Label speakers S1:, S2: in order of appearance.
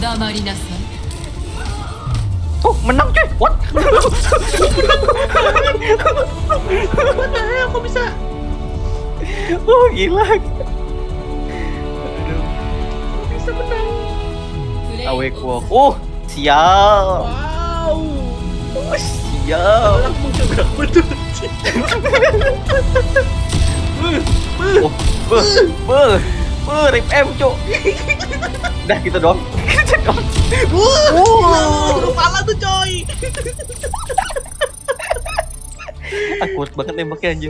S1: 黙りなさい
S2: Oh, menang cuy. What?
S3: What the hell? Kok bisa?
S2: oh, gila. Aduh.
S3: Kok bisa menang?
S1: プレイ
S2: Awake walk. Oh, siap.
S3: Wow.
S2: Oh, siap.
S3: Alang muncul berapa tuh?
S2: Oh, be, be, be, rip M, cuk. Udah gitu doang. Gitu doang.
S3: Wah,
S2: Wow.
S3: gila, kepala tuh coy.
S2: Aku banget nembaknya anjir.